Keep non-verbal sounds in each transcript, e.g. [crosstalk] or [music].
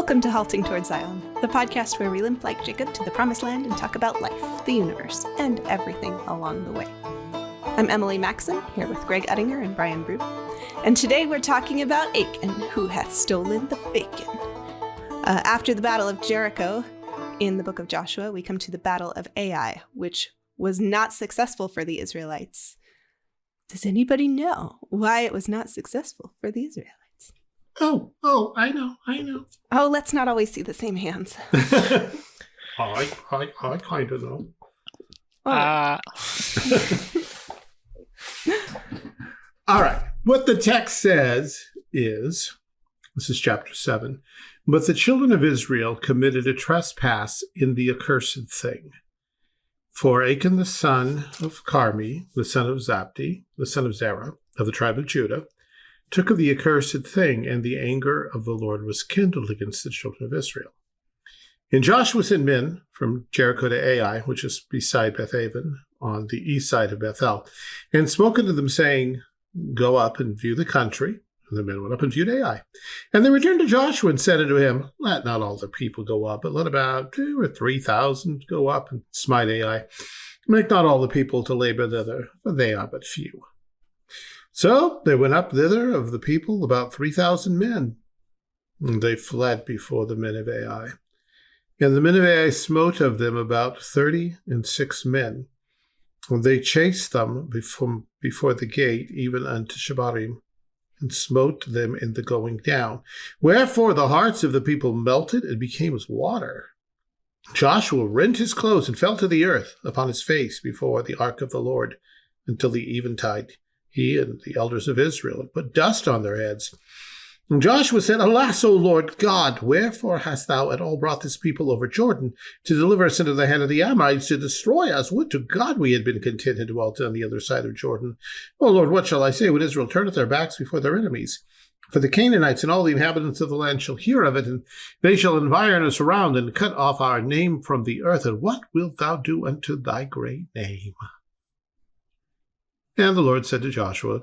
Welcome to Halting Towards Zion, the podcast where we limp like Jacob to the promised land and talk about life, the universe, and everything along the way. I'm Emily Maxon, here with Greg Uttinger and Brian Brew, and today we're talking about Achan, who hath stolen the bacon. Uh, after the Battle of Jericho, in the book of Joshua, we come to the Battle of Ai, which was not successful for the Israelites. Does anybody know why it was not successful for the Israelites? Oh, oh, I know, I know. Oh, let's not always see the same hands. [laughs] I, I, I kind of know. Oh, Uh, [laughs] All right. What the text says is this is chapter 7. But the children of Israel committed a trespass in the accursed thing. For Achan the son of Carmi, the son of Zabdi, the son of Zerah, of the tribe of Judah, took of the accursed thing, and the anger of the Lord was kindled against the children of Israel. And Joshua sent men from Jericho to Ai, which is beside Bethaven, on the east side of Bethel, and spoke unto them, saying, Go up and view the country. And the men went up and viewed Ai. And they returned to Joshua and said unto him, Let not all the people go up, but let about two or three thousand go up and smite Ai. Make not all the people to labor thither, for they are but few. So they went up thither of the people about three thousand men. And they fled before the men of Ai. And the men of Ai smote of them about thirty and six men. And they chased them before, before the gate, even unto Shebarim, and smote them in the going down. Wherefore the hearts of the people melted and became as water. Joshua rent his clothes and fell to the earth upon his face before the ark of the Lord until the eventide. He and the elders of Israel had put dust on their heads. And Joshua said, Alas, O Lord God, wherefore hast thou at all brought this people over Jordan to deliver us into the hand of the Amorites to destroy us? Would to God we had been content and dwelt on the other side of Jordan. O Lord, what shall I say when Israel turneth their backs before their enemies? For the Canaanites and all the inhabitants of the land shall hear of it, and they shall environ us around and cut off our name from the earth. And what wilt thou do unto thy great name? And the Lord said to Joshua,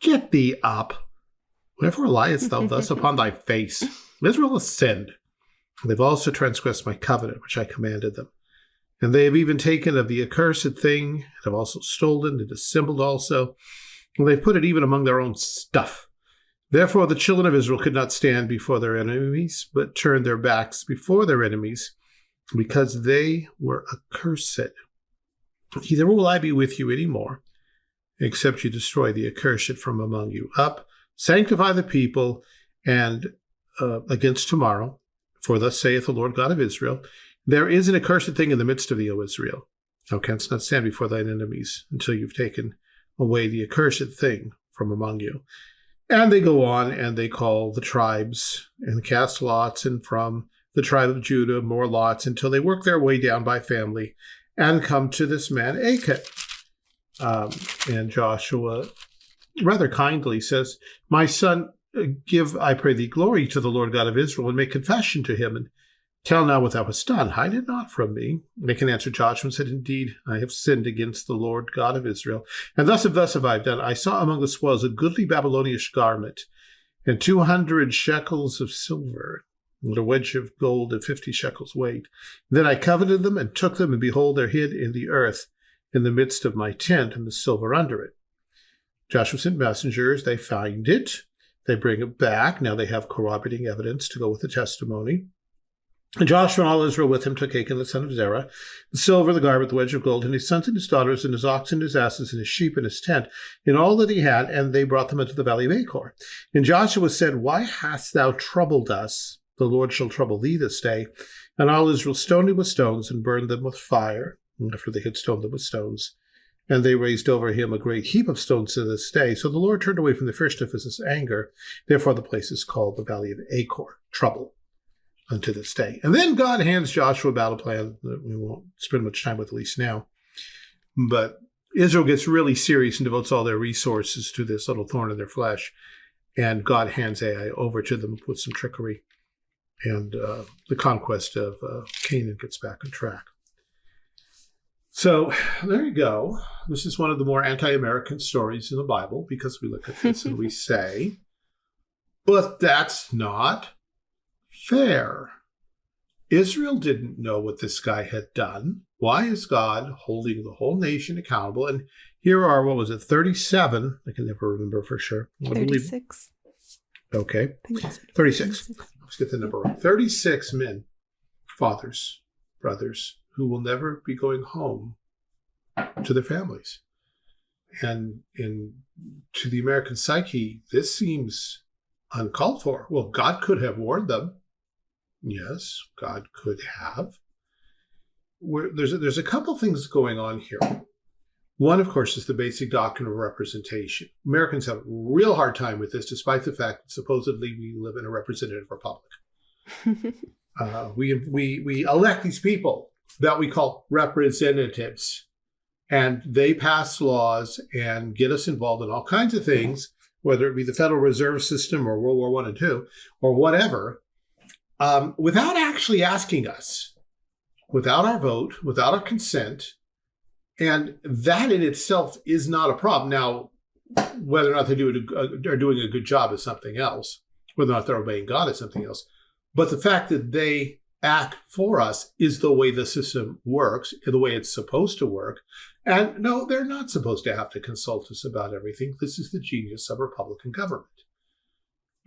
Get thee up. Wherefore liest thou thus [laughs] upon thy face? Israel has sinned. They've also transgressed my covenant, which I commanded them. And they have even taken of the accursed thing, and have also stolen, and dissembled also, and they've put it even among their own stuff. Therefore the children of Israel could not stand before their enemies, but turned their backs before their enemies, because they were accursed. Neither will I be with you any more, except you destroy the accursed from among you. Up, sanctify the people, and uh, against tomorrow, for thus saith the Lord God of Israel, there is an accursed thing in the midst of thee, O Israel. Thou canst not stand before thine enemies until you've taken away the accursed thing from among you. And they go on and they call the tribes and cast lots, and from the tribe of Judah more lots until they work their way down by family and come to this man Achan. Um, and Joshua rather kindly says, My son, uh, give, I pray thee, glory to the Lord God of Israel, and make confession to him, and tell now what thou hast done. Hide it not from me. And Achan answered Joshua and said, Indeed, I have sinned against the Lord God of Israel. And thus have thus have I done. I saw among the spoils a goodly Babylonish garment, and two hundred shekels of silver, and a wedge of gold of fifty shekels weight. Then I coveted them and took them, and behold, they're hid in the earth in the midst of my tent, and the silver under it. Joshua sent messengers. They find it. They bring it back. Now they have corroborating evidence to go with the testimony. And Joshua and all Israel with him took Achan the son of Zerah, the silver, the garment, the wedge of gold, and his sons and his daughters, and his oxen, and his asses, and his sheep, and his tent, and all that he had, and they brought them into the valley of Achor. And Joshua said, Why hast thou troubled us? The Lord shall trouble thee this day. And all Israel stoned him with stones, and burned them with fire, after they had stoned them with stones. And they raised over him a great heap of stones to this day. So the Lord turned away from the fierceness of his anger. Therefore the place is called the valley of Achor, trouble unto this day. And then God hands Joshua a battle plan that we won't spend much time with, at least now. But Israel gets really serious and devotes all their resources to this little thorn in their flesh. And God hands Ai over to them with some trickery. And uh, the conquest of uh, Canaan gets back on track. So there you go. This is one of the more anti American stories in the Bible because we look at this and we [laughs] say, but that's not fair. Israel didn't know what this guy had done. Why is God holding the whole nation accountable? And here are, what was it, 37? I can never remember for sure. I believe- 36. Okay. I think it's 36. Let's get the number right. 36 men, fathers, brothers, who will never be going home to their families. And in to the American psyche, this seems uncalled for. Well, God could have warned them. Yes, God could have. Where there's a, there's a couple things going on here. One, of course, is the basic doctrine of representation. Americans have a real hard time with this, despite the fact that supposedly we live in a representative republic. [laughs] Uh, we, we, we elect these people that we call representatives, and they pass laws and get us involved in all kinds of things, whether it be the Federal Reserve System or World War One and Two or whatever, um, without actually asking us, without our vote, without our consent. And that in itself is not a problem. Now, whether or not they do it, uh, are doing a good job is something else. Whether or not they're obeying God is something else. But the fact that they act for us is the way the system works, the way it's supposed to work. And no, they're not supposed to have to consult us about everything. This is the genius of Republican government.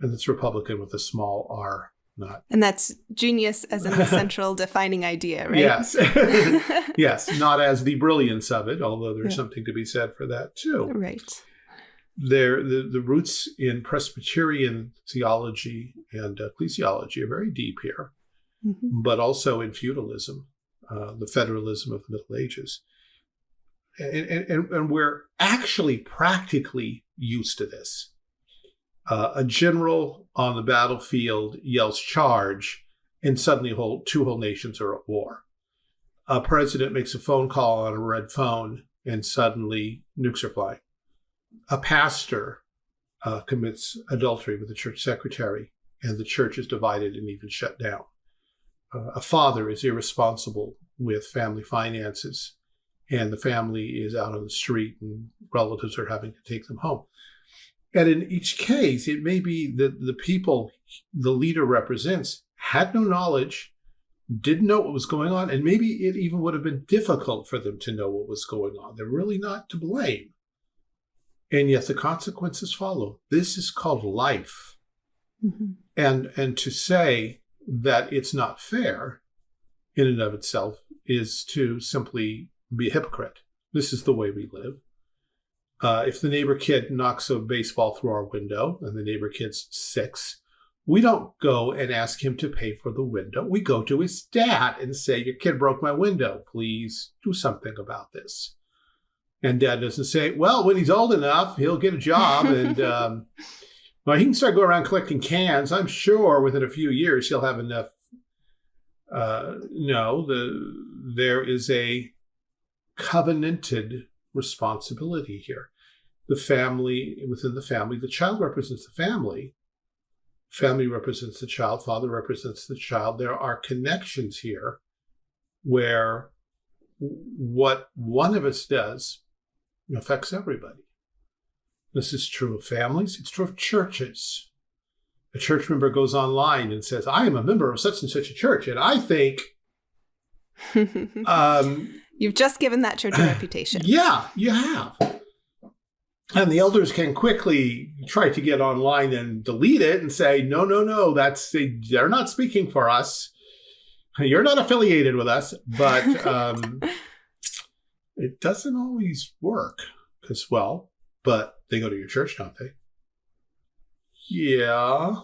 And it's Republican with a small r, not. and that's genius as in the [laughs] central defining idea, right? Yes. [laughs] yes, not as the brilliance of it, although there's Yeah. something to be said for that too. right. There, the, the roots in Presbyterian theology and ecclesiology are very deep here. Mhm. but also in feudalism, uh, the federalism of the Middle Ages. And, and, and, we're actually practically used to this. Uh, a general on the battlefield yells charge, and suddenly whole, two whole nations are at war. A president makes a phone call on a red phone, and suddenly nukes are flying. A pastor uh, commits adultery with the church secretary, and the church is divided and even shut down a father is irresponsible with family finances and the family is out on the street and relatives are having to take them home. And in each case, it may be that the people the leader represents had no knowledge, didn't know what was going on, and maybe it even would have been difficult for them to know what was going on. They're really not to blame. And yet the consequences follow. This is called life. Mhm. And and to say that it's not fair in and of itself is to simply be a hypocrite. This is the way we live. Uh, if the neighbor kid knocks a baseball through our window and the neighbor kid's six, we don't go and ask him to pay for the window. We go to his dad and say, Your kid broke my window. Please do something about this. And dad doesn't say, Well, when he's old enough, he'll get a job and [laughs] um, well, he can start going around collecting cans. I'm sure within a few years he'll have enough. Uh, no, the there is a covenanted responsibility here. The family within the family, the child represents the family. Family represents the child. Father represents the child. There are connections here where what one of us does affects everybody. This is true of families, it's true of churches. A church member goes online and says, I am a member of such and such a church, and I think, [laughs] um, You've just given that church a [clears throat] reputation. yeah, you have. And the elders can quickly try to get online and delete it and say, no, no, no, that's they're not speaking for us. You're not affiliated with us. But [laughs] um, it doesn't always work because, well, but they go to your church, don't they? Yeah.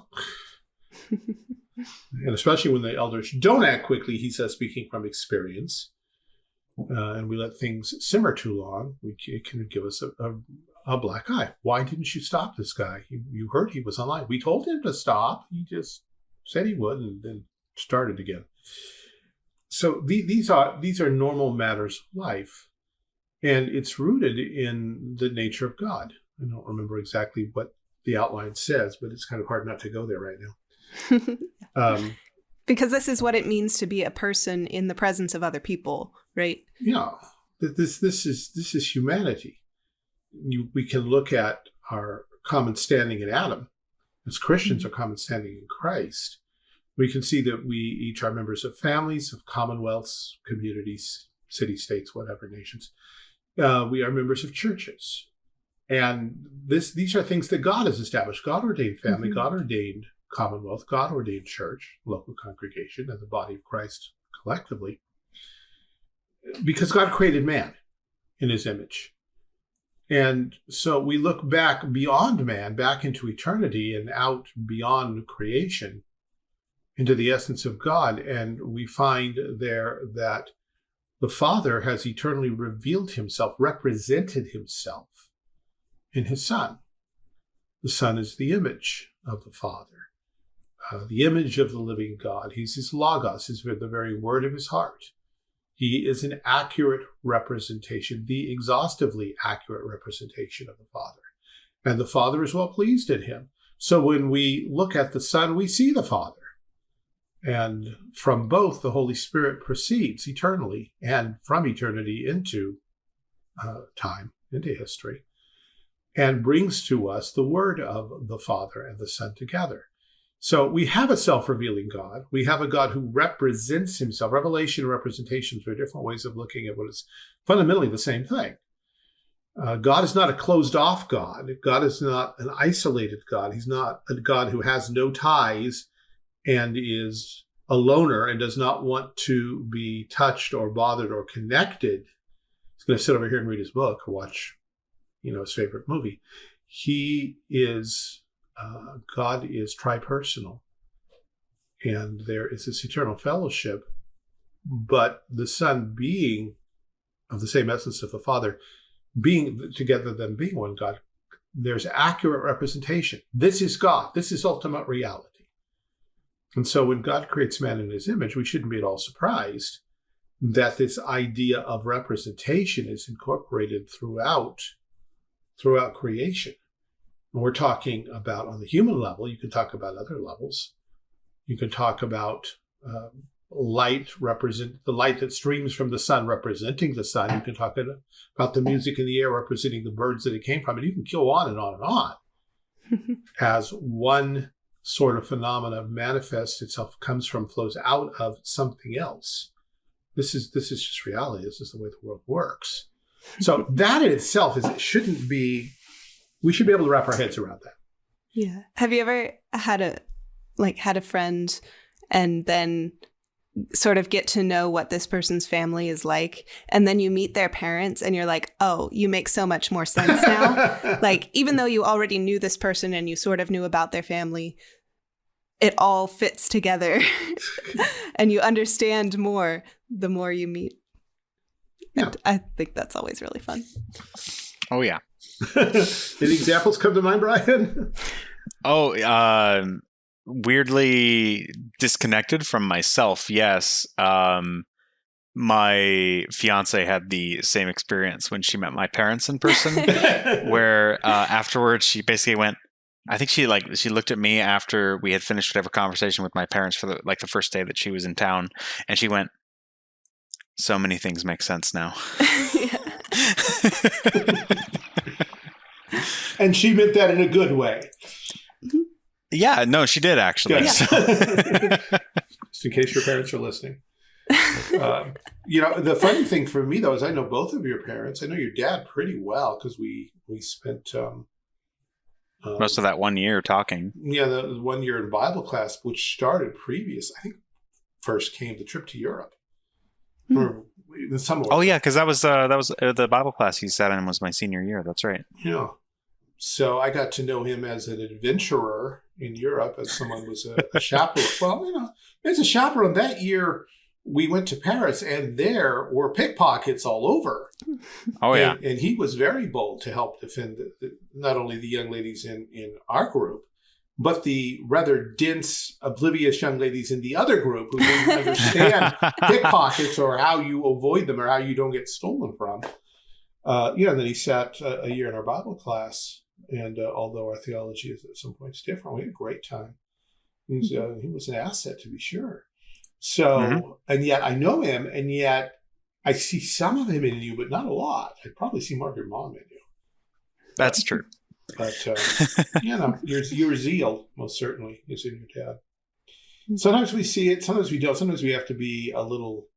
[laughs] and especially when the elders don't act quickly, he says, speaking from experience, uh, and we let things simmer too long, we, it can give us a, a, a black eye. Why didn't you stop this guy? You, you heard he was online. We told him to stop. He just said he would and then started again. So the, these are these are normal matters of life, and it's rooted in the nature of God. I don't remember exactly what the outline says, but it's kind of hard not to go there right now. [laughs] Um, because this is what it means to be a person in the presence of other people, right? yeah, this this is this is humanity. You, we can look at our common standing in Adam as Christians, our common standing in Christ. We can see that we each are members of families, of commonwealths, communities, city states, whatever nations. Uh, we are members of churches. And this these are things that God has established. God ordained family, Mhm. God ordained commonwealth, God ordained church, local congregation, and the body of Christ collectively. Because God created man in his image. And so we look back beyond man, back into eternity and out beyond creation into the essence of God. And we find there that the Father has eternally revealed himself, represented himself in his Son. The Son is the image of the Father, uh, the image of the living God. He's his Logos, is the very word of his heart. He is an accurate representation, the exhaustively accurate representation of the Father. And the Father is well pleased in him. So when we look at the Son, we see the Father. And from both, the Holy Spirit proceeds eternally and from eternity into uh, time, into history, and brings to us the word of the Father and the Son together. So we have a self revealing God. We have a God who represents himself. Revelation and representations are different ways of looking at what is fundamentally the same thing. Uh, God is not a closed off God. God is not an isolated God. He's not a God who has no ties and is a loner and does not want to be touched or bothered or connected. He's going to sit over here and read his book or watch, you know, his favorite movie. He is uh, God is tripersonal, and there is this eternal fellowship. But the Son, being of the same essence of the Father, being together, them being one God, there's accurate representation. This is God. This is ultimate reality. And so, when God creates man in His image, we shouldn't be at all surprised that this idea of representation is incorporated throughout throughout creation. And we're talking about on the human level. You can talk about other levels. You can talk about um, light represent the light that streams from the sun representing the sun. You can talk about the music in the air representing the birds that it came from, and you can go on and on and on [laughs] as one sort of phenomena manifests itself, comes from, flows out of something else. This is this is just reality. This is the way the world works. So that in itself is it shouldn't be. We should be able to wrap our heads around that. Yeah. Have you ever had a like had a friend and then sort of get to know what this person's family is like and then you meet their parents and you're like, "Oh, you make so much more sense now." [laughs] like even though you already knew this person and you sort of knew about their family, it all fits together [laughs] and you understand more the more you meet. Yeah. I think that's always really fun. Oh yeah. [laughs] Any examples come to mind, Brian? Oh, uh, weirdly disconnected from myself. Yes. Um, my fiance had the same experience when she met my parents in person, [laughs] where uh, afterwards she basically went. I think she like she looked at me after we had finished whatever conversation with my parents for the like the first day that she was in town, and she went. So many things make sense now. [laughs] and she meant that in a good way. yeah, no, she did actually. Good. So- [laughs] Just in case your parents are listening. Um, you know, the funny thing for me though is I know both of your parents. I know your dad pretty well because we we spent um, um, Most of that one year talking. yeah the one year in Bible class, which started previous. I think first came the trip to Europe. Hmm. Or the summer. Oh yeah, because that was uh, that was uh, the Bible class he sat in was my senior year. That's right. Yeah. So I got to know him as an adventurer in Europe, as someone was a, a chaperone. [laughs] Well, you know, as a chaperone that year, we went to Paris, and there were pickpockets all over. [laughs] Oh yeah. and, and he was very bold to help defend the, the, not only the young ladies in in our group, but the rather dense, oblivious young ladies in the other group who didn't [laughs] understand pickpockets or how you avoid them or how you don't get stolen from. Uh, you know, and then he sat uh, a year in our Bible class, and uh, although our theology is at some points different, we had a great time. He was, uh, he was an asset to be sure. So, Mhm. and yet I know him, and yet I see some of him in you, but not a lot. I probably see more of your mom in you. That's true. But uh, [laughs] you know, your your zeal most certainly is in your dad. Sometimes we see it, sometimes we don't. Sometimes we have to be a little,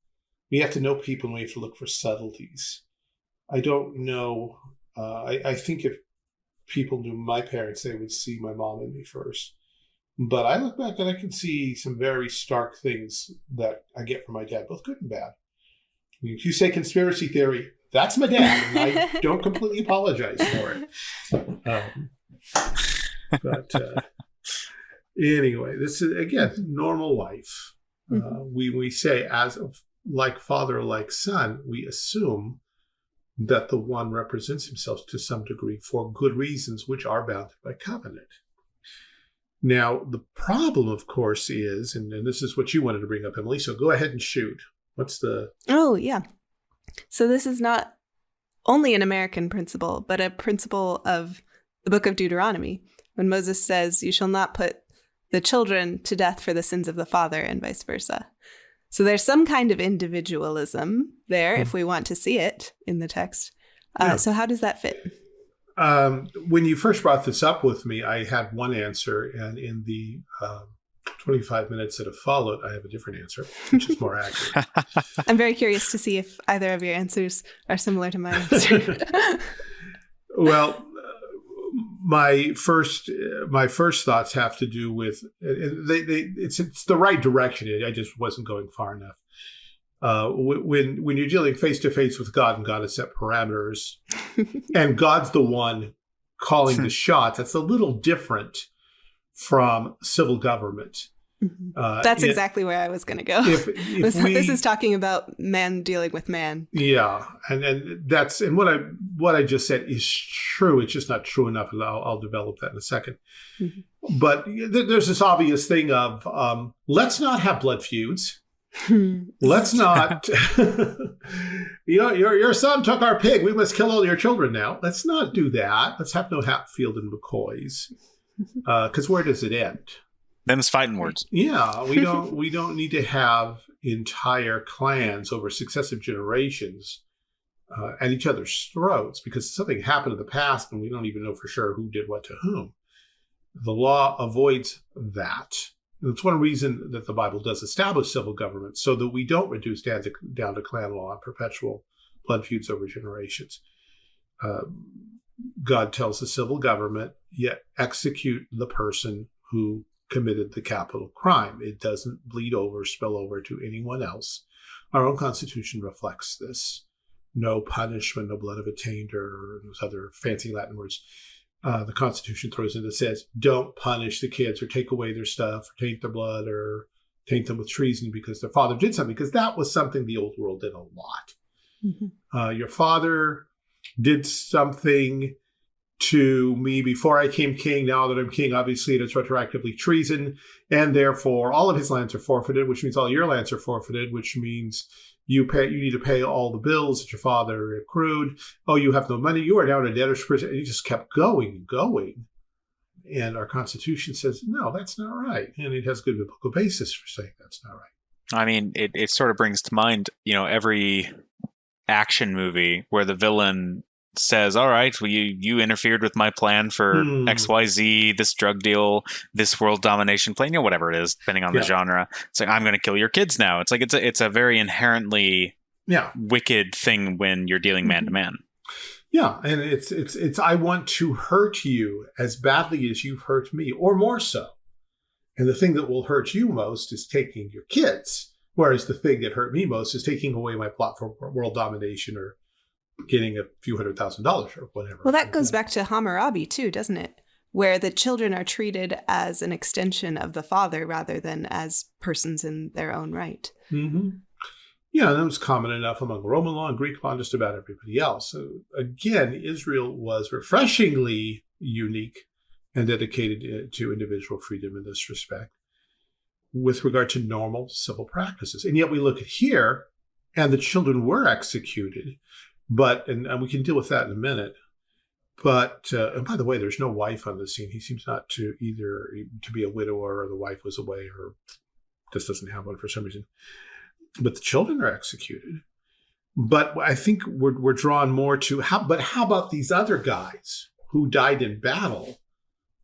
we have to know people and we have to look for subtleties. I don't know. Uh, I, I think if people knew my parents, they would see my mom and me first. But I look back and I can see some very stark things that I get from my dad, both good and bad. I mean, if you say conspiracy theory, that's my dad, I [laughs] don't completely apologize for it. Um, but uh, anyway, this is again normal life. Uh, Mhm. we we say as of like father, like son, we assume that the one represents himself to some degree for good reasons, which are bounded by covenant. Now, the problem, of course, is, and, and this is what you wanted to bring up, Emily. So go ahead and shoot. What's the Oh, yeah. So this is not only an American principle, but a principle of the book of Deuteronomy, when Moses says, You shall not put the children to death for the sins of the father, and vice versa. So there's some kind of individualism there, if we want to see it in the text. Uh, Yeah. So, how does that fit? Um, when you first brought this up with me, I had one answer, and in the um 25 minutes that have followed, I have a different answer, which is more accurate. [laughs] I'm very curious to see if either of your answers are similar to my answer. [laughs] well, uh, my first uh, my first thoughts have to do with they, they it's it's the right direction. I just wasn't going far enough. Uh, when when you're dealing face to face with God and God has set parameters, [laughs] and God's the one calling the shots, that's a little different from civil government. Mhm. Uh, That's it- exactly where I was going to go. If, [laughs] if this, we, this is talking about man dealing with man. Yeah, and and that's and what I what I just said is true. It's just not true enough, and I'll, I'll develop that in a 2nd Mhm. But th- there's this obvious thing of um, let's not have blood feuds. [laughs] Let's not. [laughs] you know, your your son took our pig. We must kill all your children now. Let's not do that. Let's have no Hatfield and McCoys. Because where does it end? Them's fighting words. Yeah, we [laughs] don't we don't need to have entire clans over successive generations uh, at each other's throats because something happened in the past and we don't even know for sure who did what to whom. The law avoids that. And it's one reason that the Bible does establish civil government so that we don't reduce down to, down to clan law and perpetual blood feuds over generations. Uh, God tells the civil government, yet execute the person who committed the capital crime. It doesn't bleed over, spill over to anyone else. Our own Constitution reflects this. No punishment, no blood of attainder, those other fancy Latin words. Uh, the Constitution throws in that says, don't punish the kids or take away their stuff or taint their blood or taint them with treason because their father did something, because that was something the old world did a lot. Mhm. Uh, your father did something to me before I came king. Now that I'm king, obviously it is retroactively treason, and therefore all of his lands are forfeited, which means all your lands are forfeited, which means you pay. You need to pay all the bills that your father accrued. Oh, you have no money. You are now in a debtor's prison. And he just kept going and going. And our Constitution says no, that's not right, and it has good biblical basis for saying that's not right. I mean, it, it sort of brings to mind, you know, every action movie where the villain says, "All right, well, you you interfered with my plan for Hmm. X, Y, Z, this drug deal, this world domination plan, you know, whatever it is, depending on Yeah. the genre." It's like I'm going to kill your kids now. It's like it's a it's a very inherently Yeah, wicked thing when you're dealing man to man. Yeah, and it's it's it's I want to hurt you as badly as you've hurt me, or more so. And the thing that will hurt you most is taking your kids, whereas the thing that hurt me most is taking away my plot for world domination or getting a few hundred thousand dollars or whatever. Well, that goes back to Hammurabi, too, doesn't it? Where the children are treated as an extension of the father rather than as persons in their own right. hmm Yeah, that was common enough among Roman law and Greek law and just about everybody else. So again, Israel was refreshingly unique and dedicated uh, to individual freedom in this respect with regard to normal civil practices. And yet we look at here, and the children were executed, but, and, and we can deal with that in a minute. But, uh, and by the way, there's no wife on the scene. He seems not to either to be a widower or the wife was away or just doesn't have one for some reason but the children are executed. But I think we're, we're drawn more to how, but how about these other guys who died in battle?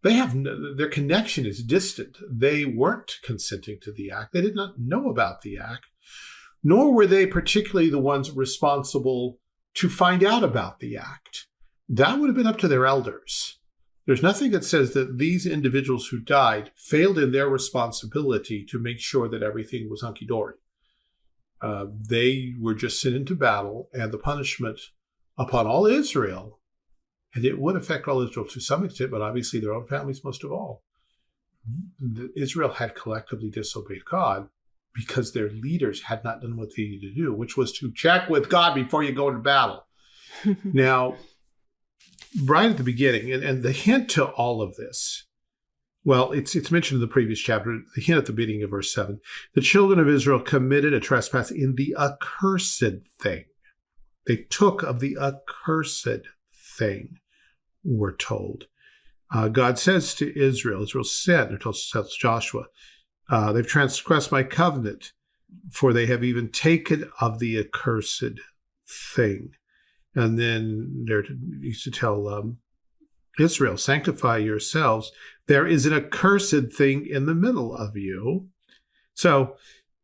They have no, their connection is distant. They weren't consenting to the act. They did not know about the act, nor were they particularly the ones responsible to find out about the act. That would have been up to their elders. There's nothing that says that these individuals who died failed in their responsibility to make sure that everything was hunky dory. Uh, they were just sent into battle, and the punishment upon all Israel, and it would affect all Israel to some extent, but obviously their own families most of all. Israel had collectively disobeyed God because their leaders had not done what they needed to do, which was to check with God before you go into battle. [laughs] now, right at the beginning, and, and the hint to all of this, well, it's it's mentioned in the previous chapter, the hint at the beginning of verse 7. The children of Israel committed a trespass in the accursed thing. They took of the accursed thing, we're told. Uh, God says to Israel, Israel said, or tells, Joshua, uh, they've transgressed my covenant, for they have even taken of the accursed thing. And then they're used to tell um, Israel, sanctify yourselves. There is an accursed thing in the middle of you. So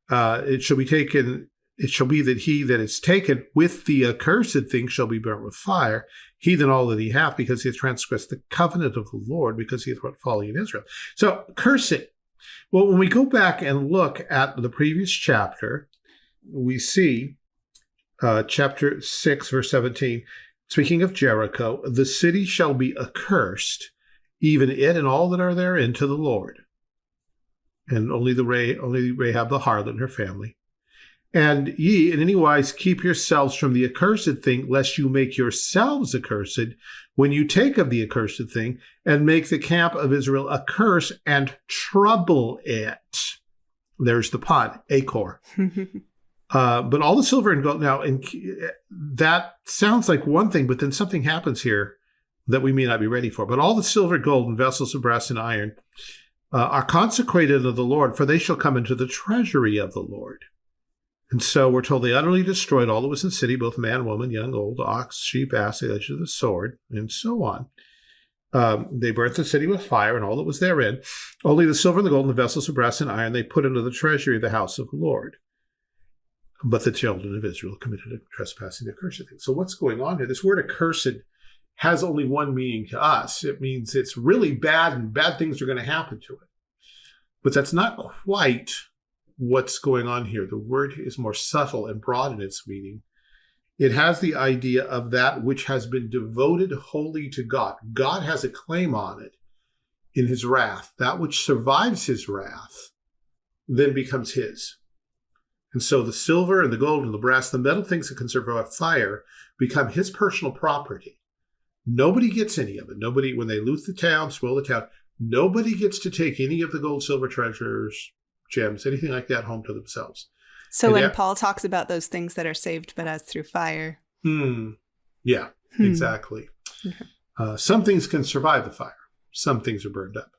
uh, it shall be taken, it shall be that he that is taken with the accursed thing shall be burnt with fire. He than all that he hath, because he hath transgressed the covenant of the Lord, because he hath wrought folly in Israel. So cursing. Well, when we go back and look at the previous chapter, we see uh, chapter 6, verse 17. Speaking of Jericho, the city shall be accursed, even it and all that are therein, to the Lord. And only the Ray, only Rahab the harlot and her family. And ye in any wise keep yourselves from the accursed thing, lest you make yourselves accursed when you take of the accursed thing and make the camp of Israel a curse and trouble it. There's the pun, Achor. [laughs] Uh, but all the silver and gold now, and that sounds like one thing, but then something happens here that we may not be ready for. But all the silver, gold, and vessels of brass and iron uh, are consecrated of the Lord, for they shall come into the treasury of the Lord. And so we're told they utterly destroyed all that was in the city, both man, woman, young, old, ox, sheep, ass, the edge of the sword, and so on. Um, they burnt the city with fire and all that was therein. Only the silver and the gold and the vessels of brass and iron they put into the treasury of the house of the Lord. But the children of Israel committed a trespassing accursed thing. So what's going on here? This word accursed has only one meaning to us. It means it's really bad and bad things are going to happen to it. But that's not quite what's going on here. The word is more subtle and broad in its meaning. It has the idea of that which has been devoted wholly to God. God has a claim on it in his wrath. That which survives his wrath then becomes his. And so the silver and the gold and the brass, the metal things that can survive fire, become his personal property. Nobody gets any of it. Nobody, when they loot the town, spoil the town, nobody gets to take any of the gold, silver treasures, gems, anything like that home to themselves. So and when that, Paul talks about those things that are saved but as through fire. Hmm. Yeah, hmm. exactly. Okay. Uh, some things can survive the fire. Some things are burned up.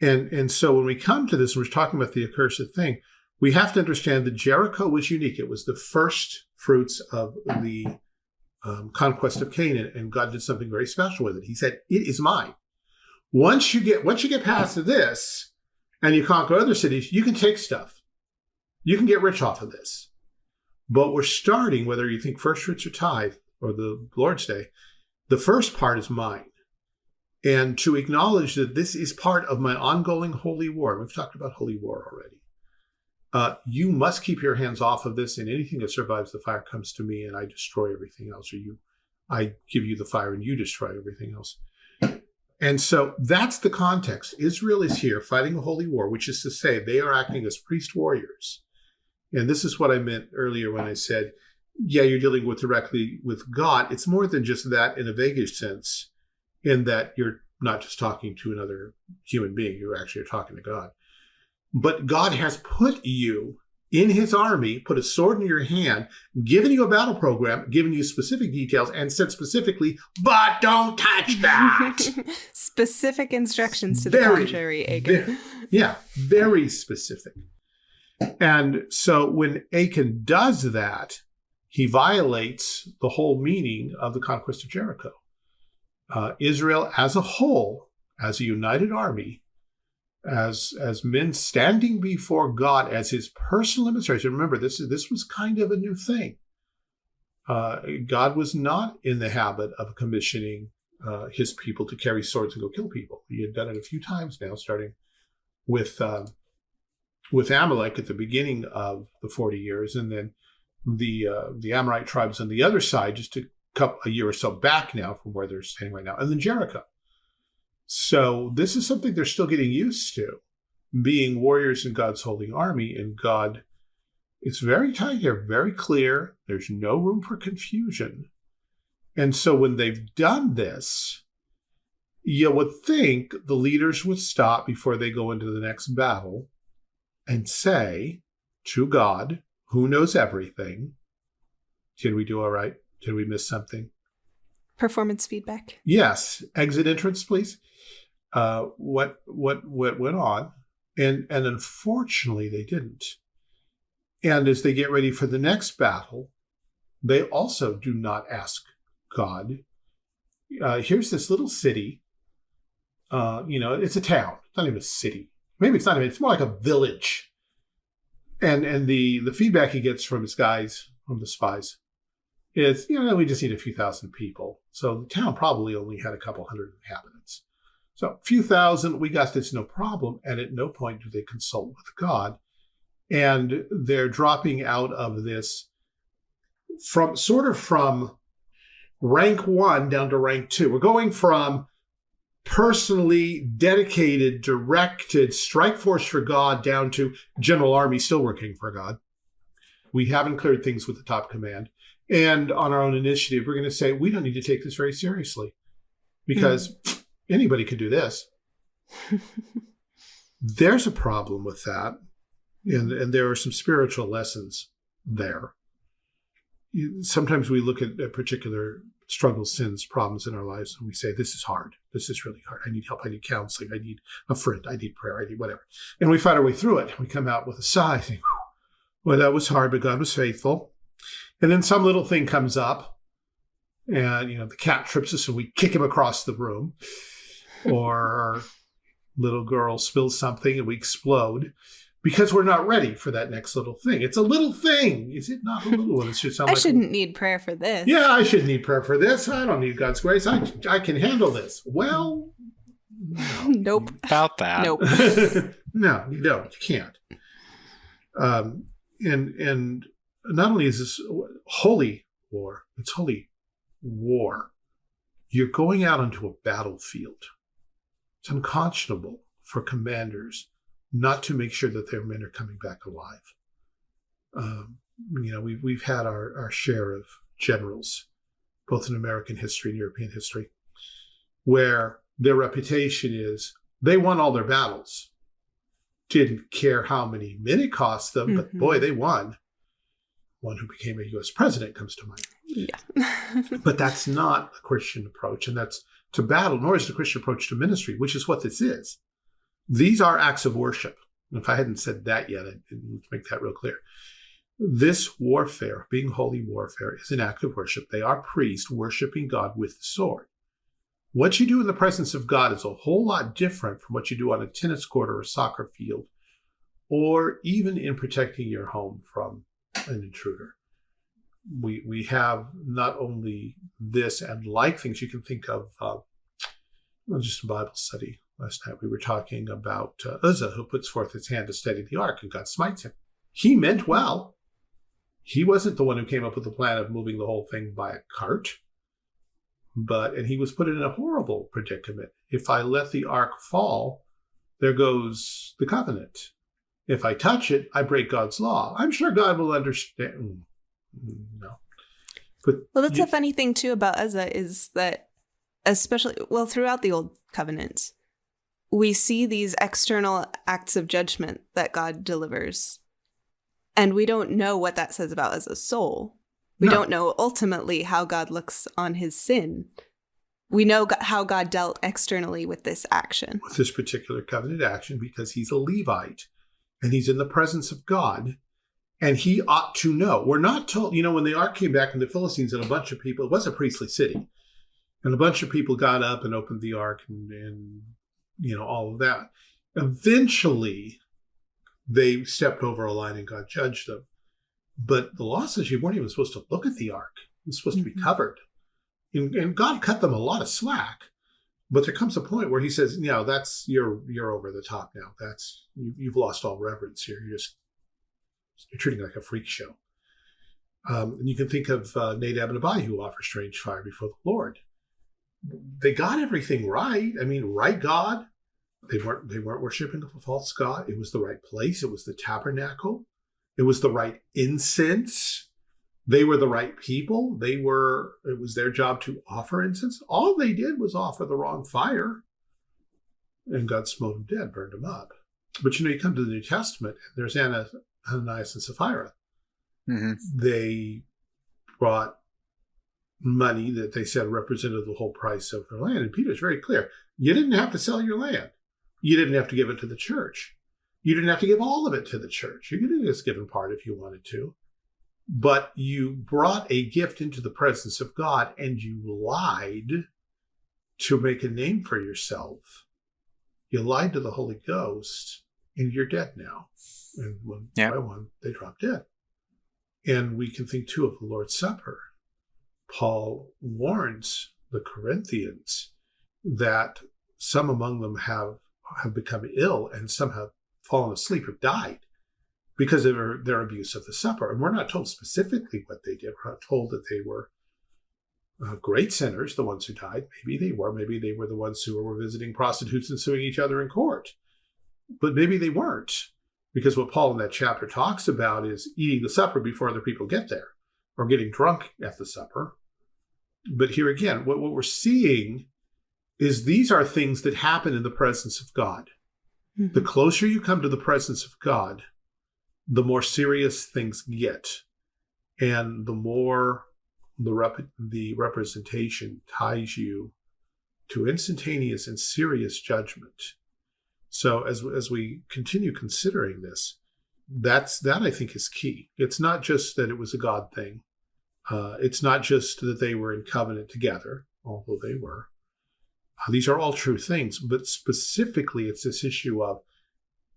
And and so when we come to this, we're talking about the accursed thing we have to understand that Jericho was unique. It was the first fruits of the um, conquest of Canaan, and God did something very special with it. He said, "It is mine." Once you get once you get past this, and you conquer other cities, you can take stuff. You can get rich off of this. But we're starting, whether you think first fruits or tithe or the Lord's Day, the first part is mine. And to acknowledge that this is part of my ongoing holy war. We've talked about holy war already uh, you must keep your hands off of this, and anything that survives the fire comes to me, and I destroy everything else, or you, I give you the fire, and you destroy everything else. And so that's the context. Israel is here fighting a holy war, which is to say, they are acting as priest warriors. And this is what I meant earlier when I said, yeah, you're dealing with directly with God. It's more than just that in a vaguish sense, in that you're not just talking to another human being, you're actually talking to God. But God has put you in his army, put a sword in your hand, given you a battle program, given you specific details, and said specifically, but don't touch that. [laughs] specific instructions to very, the contrary, Achan. Very, yeah, very specific. And so when Achan does that, he violates the whole meaning of the conquest of Jericho. Uh, Israel as a whole as a united army, as as men standing before God as his personal administration. Remember, this this was kind of a new thing. Uh, God was not in the habit of commissioning uh, his people to carry swords and go kill people. He had done it a few times now, starting with uh, with Amalek at the beginning of the forty years, and then the uh, the Amorite tribes on the other side, just a couple a year or so back now from where they're standing right now, and then Jericho. So this is something they're still getting used to, being warriors in God's holy army, and God. It's very tight here, very clear. There's no room for confusion. And so when they've done this, you would think the leaders would stop before they go into the next battle and say to God, who knows everything, did we do all right? Did we miss something? Performance feedback. Yes. Exit entrance, please. Uh, what what what went on? And and unfortunately they didn't. And as they get ready for the next battle, they also do not ask God. Uh, here's this little city. Uh, you know, it's a town. It's not even a city. Maybe it's not even. It's more like a village. And and the the feedback he gets from his guys, from the spies, is you know we just need a few thousand people. So the town probably only had a couple hundred inhabitants. So a few thousand, we got this no problem. And at no point do they consult with God. And they're dropping out of this from sort of from rank one down to rank two. We're going from personally dedicated, directed strike force for God down to general army still working for God. We haven't cleared things with the top command. And on our own initiative, we're going to say, we don't need to take this very seriously because mm. anybody could do this. [laughs] There's a problem with that. And, and there are some spiritual lessons there. Sometimes we look at a particular struggles, sins, problems in our lives, and we say, This is hard. This is really hard. I need help. I need counseling. I need a friend. I need prayer. I need whatever. And we fight our way through it. We come out with a sigh, think, Well, that was hard, but God was faithful. And then some little thing comes up, and you know, the cat trips us and we kick him across the room. or little girl spills something and we explode because we're not ready for that next little thing. It's a little thing. Is it not a little one? It should sound I like shouldn't need prayer for this. Yeah, I shouldn't need prayer for this. I don't need God's grace. I I can handle this. Well, no. [laughs] nope. About that. Nope. [laughs] no, you don't. You can't. Um, and and not only is this holy war, it's holy war. You're going out onto a battlefield. It's unconscionable for commanders not to make sure that their men are coming back alive. Um, you know, we've, we've had our, our share of generals, both in American history and European history, where their reputation is they won all their battles. Didn't care how many men it cost them, mm-hmm. but boy, they won. One who became a US president comes to mind. Yeah. but that's not a Christian approach, and that's to battle, nor is it a Christian approach to ministry, which is what this is. These are acts of worship. If I hadn't said that yet, didn't make that real clear. This warfare, being holy warfare, is an act of worship. They are priests worshiping God with the sword. What you do in the presence of God is a whole lot different from what you do on a tennis court or a soccer field, or even in protecting your home from an intruder. We we have not only this and like things you can think of, uh, just a Bible study Last night we were talking about uh, Uzzah, who puts forth his hand to steady the ark, and God smites him. He meant well. He wasn't the one who came up with the plan of moving the whole thing by a cart. But, and he was put in a horrible predicament. If I let the ark fall, there goes the covenant. If I touch it, I break God's law. I'm sure God will understand. Mm, no. But well, that's you, the funny thing too about Uzzah is that, especially well throughout the old Covenant, we see these external acts of judgment that God delivers. And we don't know what that says about as a soul. We no. don't know ultimately how God looks on his sin. We know how God dealt externally with this action. With this particular covenant action, because he's a Levite and he's in the presence of God and he ought to know. We're not told, you know, when the ark came back in the Philistines and a bunch of people, it was a priestly city, and a bunch of people got up and opened the ark and, and you know, all of that. Eventually, they stepped over a line and God judged them. But the law says you weren't even supposed to look at the ark. It was supposed mm -hmm. to be mm-hmm. covered. And, and, God cut them a lot of slack. But there comes a point where he says, you know, that's, you're, you're over the top now. That's, you, you've lost all reverence here. You're just, you're treating like a freak show. Um, and you can think of uh, Nadab and Abihu who offer strange fire before the Lord. They got everything right. I mean, right God. They weren't they weren't worshiping a false god. It was the right place. It was the tabernacle. It was the right incense. They were the right people. They were. It was their job to offer incense. All they did was offer the wrong fire, and God smote them dead, burned them up. But you know, you come to the New Testament, and there's Anna, Ananias and Sapphira Mm -hmm. They brought money that they said represented the whole price of their land. And Peter's very clear. You didn't have to sell your land. You didn't have to give it to the church. You didn't have to give all of it to the church. You could have just given part if you wanted to. But you brought a gift into the presence of God and you lied to make a name for yourself. You lied to the Holy Ghost and you're dead now. And one yeah. by one, they drop dead. And we can think too of the Lord's Supper. Paul warns the Corinthians that some among them have, have become ill and some have fallen asleep or died because of their, their abuse of the supper. And we're not told specifically what they did. We're not told that they were uh, great sinners, the ones who died. Maybe they were. Maybe they were the ones who were visiting prostitutes and suing each other in court. But maybe they weren't. Because what Paul in that chapter talks about is eating the supper before other people get there or getting drunk at the supper. But here again, what, what we're seeing is these are things that happen in the presence of God. Mm -hmm. The closer you come to the presence of God, the more serious things get. And the more the, rep the representation ties you to instantaneous and serious judgment so as, as we continue considering this, that's that I think is key. It's not just that it was a God thing. Uh, it's not just that they were in covenant together, although they were. Uh, these are all true things, but specifically it's this issue of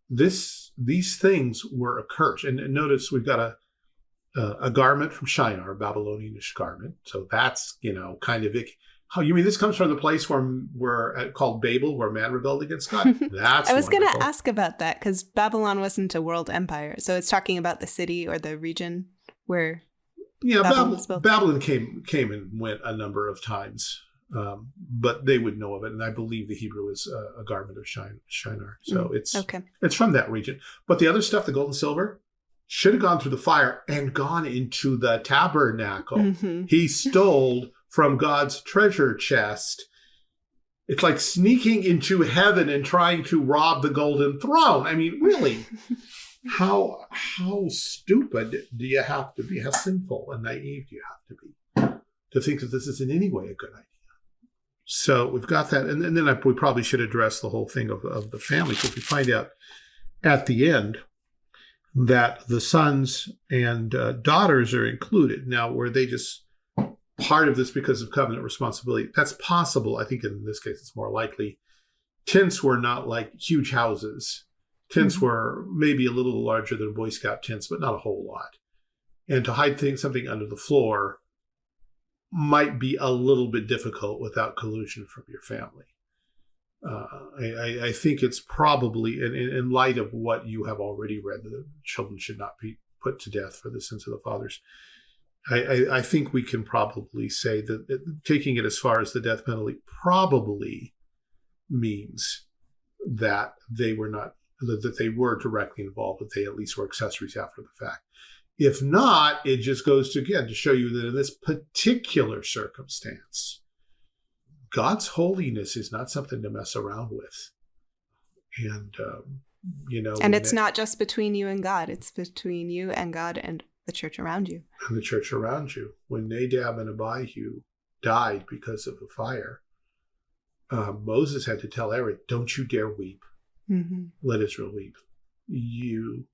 this. These things were a curse. And, and notice we've got a, a, a garment from Shinar, a Babylonianish garment. So that's, you know, kind of, it. how you mean this comes from the place where where uh, called Babel, where man rebelled against God? [laughs] That's I was going to ask about that because Babylon wasn't a world empire, so it's talking about the city or the region where. Yeah, Babylon, Bab Babylon came came and went a number of times, um, but they would know of it, and I believe the Hebrew is a, a garment of shine, Shinar. So mm, it's okay. It's from that region, but the other stuff, the gold and silver, should have gone through the fire and gone into the tabernacle. Mm -hmm. He stole from God's treasure chest. It's like sneaking into heaven and trying to rob the golden throne. I mean, really, [laughs] how how stupid do you have to be? How sinful and naive do you have to be to think that this is in any way a good idea? So we've got that, and, and then I, we probably should address the whole thing of, of the family because we find out at the end that the sons and uh, daughters are included. Now, were they just part of this because of covenant responsibility. That's possible. I think in this case, it's more likely. Tents were not like huge houses. Tents mm -hmm. were maybe a little larger than Boy Scout tents, but not a whole lot. And to hide things, something under the floor might be a little bit difficult without collusion from your family. Uh, I, I, think it's probably, in, in light of what you have already read, that children should not be put to death for the sins of the fathers. I, I, think we can probably say that, that taking it as far as the death penalty probably means that they were not that they were directly involved, that they at least were accessories after the fact. If not, it just goes to again to show you that in this particular circumstance, God's holiness is not something to mess around with. And um, you know, and it's not just between you and God; it's between you and God and the church around you. And the church around you. When Nadab and Abihu died because of the fire, uh, Moses had to tell Aaron, don't you dare weep. Mm -hmm. Let Israel weep. You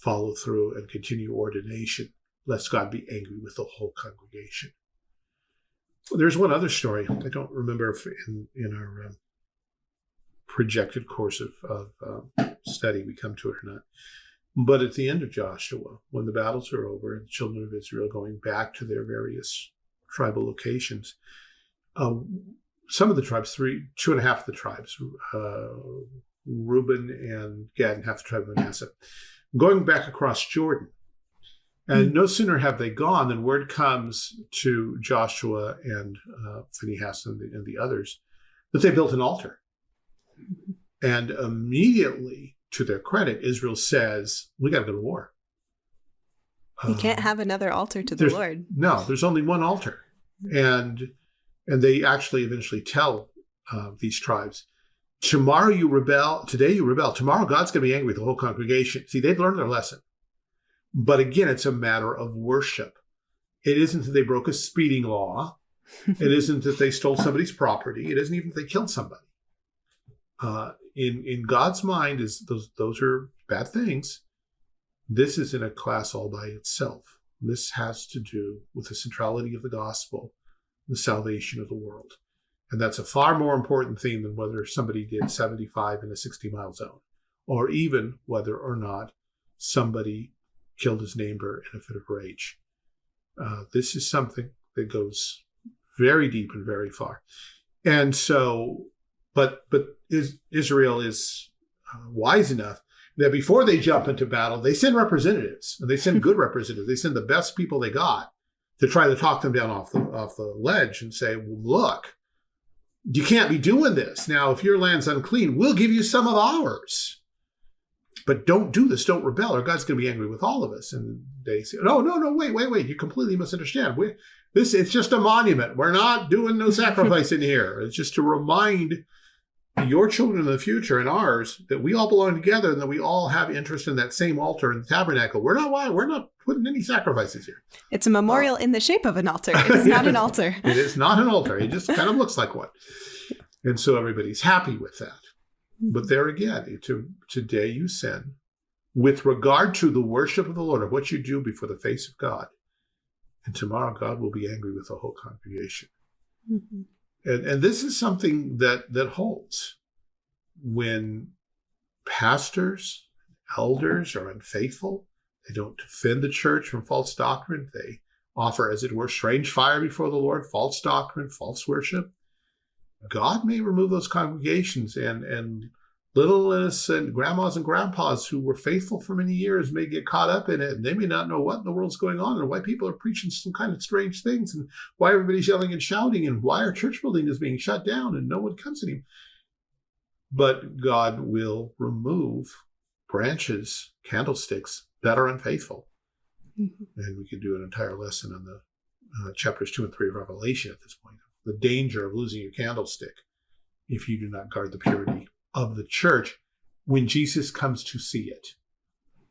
follow through and continue ordination, lest God be angry with the whole congregation. There's one other story. I don't remember if in, in our um, projected course of, of um, study we come to it or not. But at the end of Joshua, when the battles are over and the children of Israel going back to their various tribal locations, uh, some of the tribes, three, two and a half of the tribes, uh, Reuben and Gad and half the tribe of Manasseh, going back across Jordan. And mm-hmm. no sooner have they gone than word comes to Joshua and uh, Phinehas and the, and the others that they built an altar. And immediately, to their credit, Israel says, We got to go to war. You can't um, have another altar to the Lord. No, there's only one altar. And and they actually eventually tell uh, these tribes, tomorrow you rebel, today you rebel, tomorrow God's going to be angry with the whole congregation. See, they've learned their lesson. But again, it's a matter of worship. It isn't that they broke a speeding law. [laughs] it isn't that they stole somebody's property. It isn't even that they killed somebody. Uh, in in God's mind, is those those are bad things. This is in a class all by itself. This has to do with the centrality of the gospel, the salvation of the world. And that's a far more important theme than whether somebody did 75 in a 60 mile zone, or even whether or not somebody killed his neighbor in a fit of rage. Uh, this is something that goes very deep and very far. And so, but but is, Israel is uh, wise enough that before they jump into battle, they send representatives, and they send [laughs] good representatives. They send the best people they got to try to talk them down off the off the ledge and say, well, "Look, you can't be doing this. Now, if your land's unclean, we'll give you some of ours." But don't do this. Don't rebel, or God's going to be angry with all of us. And they say, "No, no, no. Wait, wait, wait. You completely misunderstand. We, this it's just a monument. We're not doing no sacrifice in here. It's just to remind your children in the future and ours that we all belong together and that we all have interest in that same altar and tabernacle. We're not why we're not putting any sacrifices here. It's a memorial uh, in the shape of an altar. [laughs] It is not an altar. [laughs] it is not an altar. It just kind of looks like one. And so everybody's happy with that. But there again, to, today you sin with regard to the worship of the Lord, of what you do before the face of God. And tomorrow God will be angry with the whole congregation. Mm-hmm. And, and this is something that, that holds when pastors, elders are unfaithful. They don't defend the church from false doctrine. They offer, as it were, strange fire before the Lord, false doctrine, false worship. God may remove those congregations and, and little innocent grandmas and grandpas who were faithful for many years may get caught up in it and they may not know what in the world's going on and why people are preaching some kind of strange things and why everybody's yelling and shouting and why our church building is being shut down and no one comes anymore. But God will remove branches, candlesticks that are unfaithful. Mm-hmm. And we could do an entire lesson on the uh, chapters two and three of Revelation at this point. The danger of losing your candlestick if you do not guard the purity of the church when Jesus comes to see it.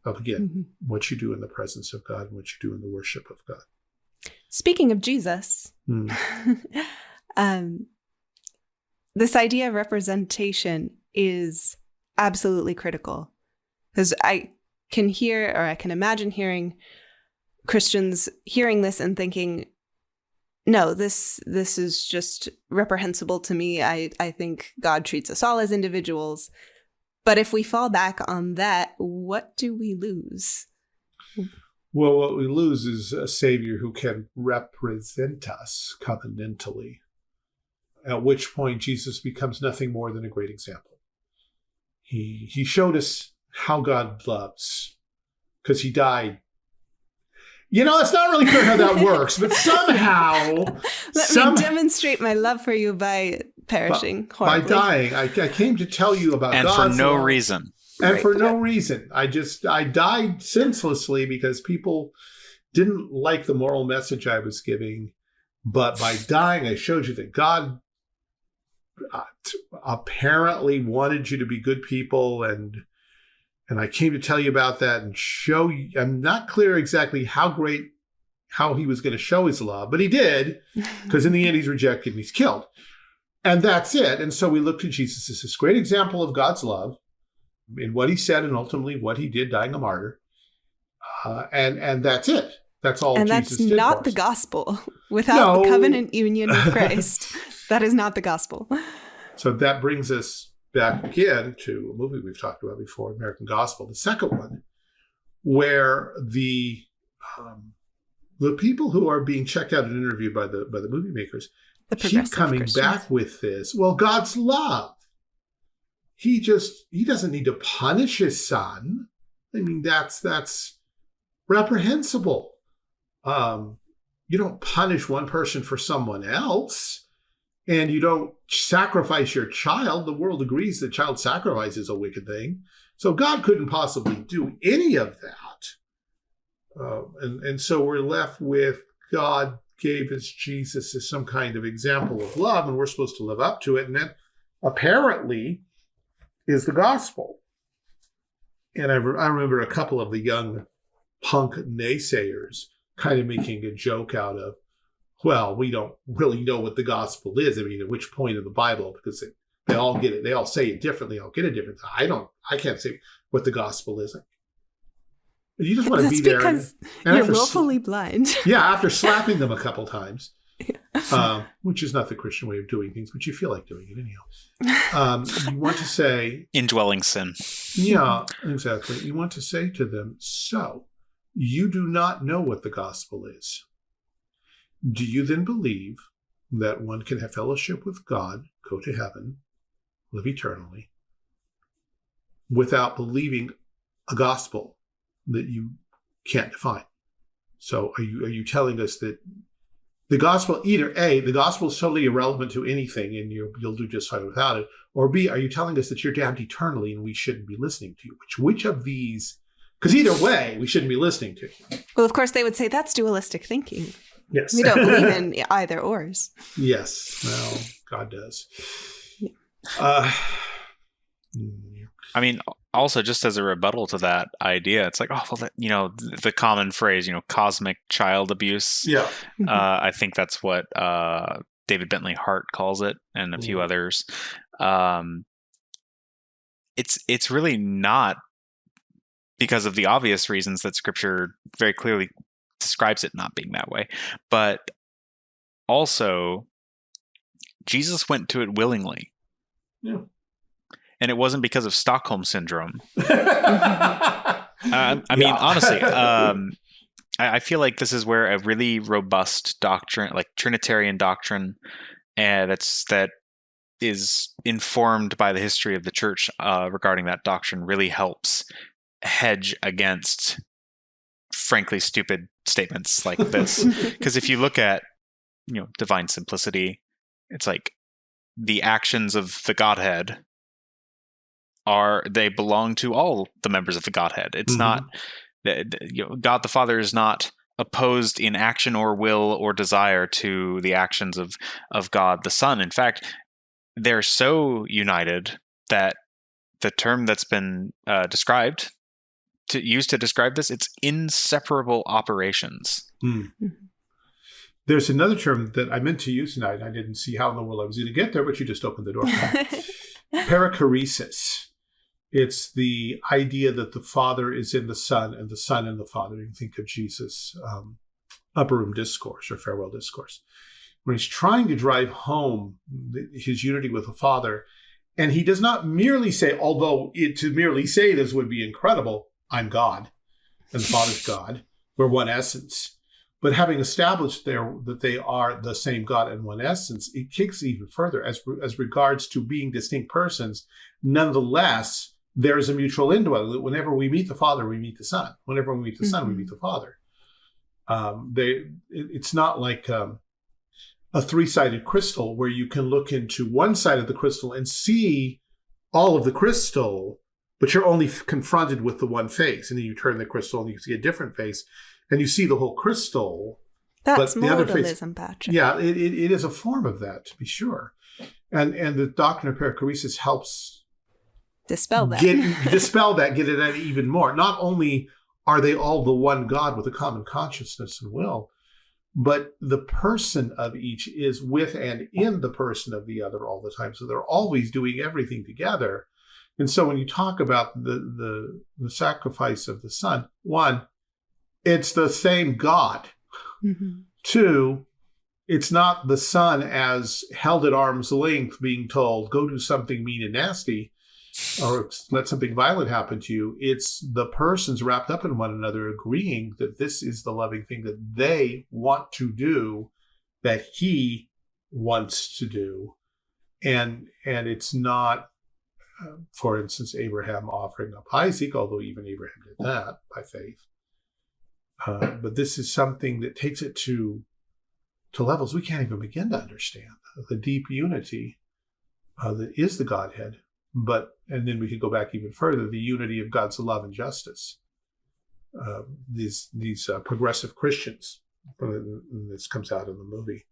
Of again, mm-hmm. what you do in the presence of God and what you do in the worship of God. Speaking of Jesus, mm. [laughs] um, this idea of representation is absolutely critical because I can hear or I can imagine hearing Christians hearing this and thinking, no, this this is just reprehensible to me. I I think God treats us all as individuals. But if we fall back on that, what do we lose? Well, what we lose is a savior who can represent us covenantally. At which point Jesus becomes nothing more than a great example. He he showed us how God loves because he died you know, it's not really clear how that works, but [laughs] somehow. Let some, me demonstrate my love for you by perishing. By, by dying. I, I, came to tell you about And God's for no love. reason. And right. for no reason. I just, I died senselessly because people didn't like the moral message I was giving. But by dying, I showed you that God uh, apparently wanted you to be good people and and I came to tell you about that and show you. I'm not clear exactly how great, how he was going to show his love, but he did, [laughs] because in the end he's rejected and he's killed. And that's it. And so we look to Jesus as this great example of God's love in what he said and ultimately what he did, dying a martyr. Uh, and and that's it. That's all. And Jesus that's not the gospel. [laughs] Without no. the covenant union with [laughs] Christ, that is not the gospel. So that brings us back again to a movie we've talked about before, American Gospel, the second one, where the um, the people who are being checked out and interviewed by the by the movie makers The keep coming Christians. back with this. Well, God's love. He just he doesn't need to punish his son. I mean, that's that's reprehensible. Um, you don't punish one person for someone else, and you don't sacrifice your child. The world agrees that child sacrifice is a wicked thing. So God couldn't possibly do any of that. Uh, and, and so we're left with God gave us Jesus as some kind of example of love, and we're supposed to live up to it. And that apparently is the gospel. And I, re- I remember a couple of the young punk naysayers kind of making a joke out of, well, we don't really know what the gospel is. I mean, at which point in the Bible, because they, they all get it, they all say it differently. I'll get it different. I don't, I can't say what the gospel is. You just want to That's be there. because and you're after willfully blind. [laughs] yeah, after slapping them a couple times, um, which is not the Christian way of doing things, but you feel like doing it anyhow. Um, you want to say, Indwelling sin. yeah, exactly. You want to say to them, so you do not know what the gospel is. Do you then believe that one can have fellowship with God, go to heaven, live eternally, without believing a gospel that you can't define? So are you are you telling us that the gospel either a the gospel is totally irrelevant to anything and you you'll do just fine without it, or b are you telling us that you're damned eternally and we shouldn't be listening to you? Which which of these? Because either way, we shouldn't be listening to you. Well, of course, they would say that's dualistic thinking. Yes, We don't believe [laughs] in either ors. yes, well, God does. Yeah. Uh, I mean, also just as a rebuttal to that idea, it's like, oh, well, that, you know, th- the common phrase, you know, cosmic child abuse. yeah, Uh, I think that's what uh, David Bentley Hart calls it, and a few others. Um, it's it's really not because of the obvious reasons that Scripture very clearly describes it not being that way, but also Jesus went to it willingly, yeah. and it wasn't because of Stockholm syndrome. Uh, [laughs] I mean, Yeah. honestly, [laughs] um, I, I feel like this is where a really robust doctrine, like Trinitarian doctrine, and that's that is informed by the history of the church uh, regarding that doctrine, really helps hedge against, frankly, stupid statements like [laughs] this. Because if you look at, you know, divine simplicity, it's like the actions of the Godhead are they belong to all the members of the Godhead. It's Mhm. not you know, God the Father is not opposed in action or will or desire to the actions of of God the Son. In fact, they're so united that the term that's been uh, described to use to describe this it's inseparable operations. There's another term that I meant to use tonight. and I didn't see how in the world I was going to get there, but you just opened the door. [laughs] Perichoresis. It's the idea that the Father is in the Son and the Son in the Father. You can think of Jesus' um, upper room discourse or farewell discourse, when he's trying to drive home th- his unity with the Father. And he does not merely say, although it, to merely say this would be incredible, I'm God and the Father's God. We're one essence. But having established there that they are the same God and one essence, it kicks even further as as regards to being distinct persons. Nonetheless, there is a mutual indwelling. that Whenever we meet the Father, we meet the Son. Whenever we meet the Son, we meet the Father. Um, they, it, it's not like um, a three-sided crystal where you can look into one side of the crystal and see all of the crystal, but you're only confronted with the one face, and then you turn the crystal and you see a different face, and you see the whole crystal. That's But the other face- modalism, Patrick. Yeah, it, it, it is a form of that, to be sure. And and the doctrine of perichoresis helps Dispel that. get [laughs] dispel that, get it at even more. Not only are they all the one God with a common consciousness and will, but the person of each is with and in the person of the other all the time. So they're always doing everything together. And so when you talk about the the, the sacrifice of the Son, one, it's the same God. Mhm. Two, it's not the son as held at arm's length being told, go do something mean and nasty or let something violent happen to you. It's the persons wrapped up in one another agreeing that this is the loving thing that they want to do, that he wants to do. And and it's not, uh, for instance, Abraham offering up Isaac, although even Abraham did that by faith. Uh, but this is something that takes it to to levels we can't even begin to understand. The deep unity uh, that is the Godhead, but and then we could go back even further: the unity of God's love and justice. Uh, these these uh, progressive Christians, this comes out in the movie,